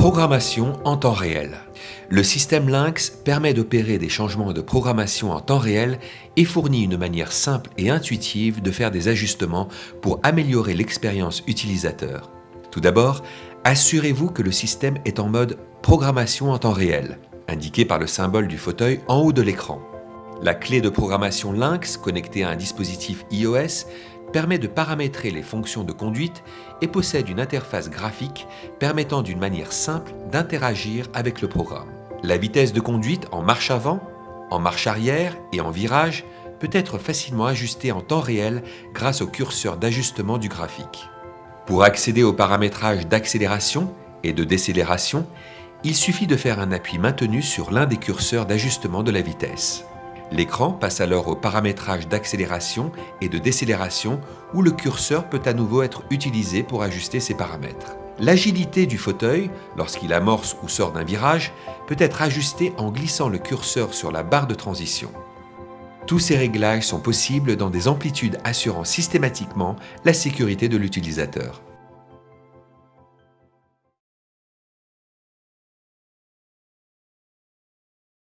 Programmation en temps réel. Le système Lynx permet d'opérer des changements de programmation en temps réel et fournit une manière simple et intuitive de faire des ajustements pour améliorer l'expérience utilisateur. Tout d'abord, assurez-vous que le système est en mode programmation en temps réel, indiqué par le symbole du fauteuil en haut de l'écran. La clé de programmation Lynx connectée à un dispositif iOS permet de paramétrer les fonctions de conduite et possède une interface graphique permettant d'une manière simple d'interagir avec le programme. La vitesse de conduite en marche avant, en marche arrière et en virage peut être facilement ajustée en temps réel grâce au curseur d'ajustement du graphique. Pour accéder au paramétrage d'accélération et de décélération, il suffit de faire un appui maintenu sur l'un des curseurs d'ajustement de la vitesse. L'écran passe alors au paramétrage d'accélération et de décélération où le curseur peut à nouveau être utilisé pour ajuster ses paramètres. L'agilité du fauteuil, lorsqu'il amorce ou sort d'un virage, peut être ajustée en glissant le curseur sur la barre de transition. Tous ces réglages sont possibles dans des amplitudes assurant systématiquement la sécurité de l'utilisateur.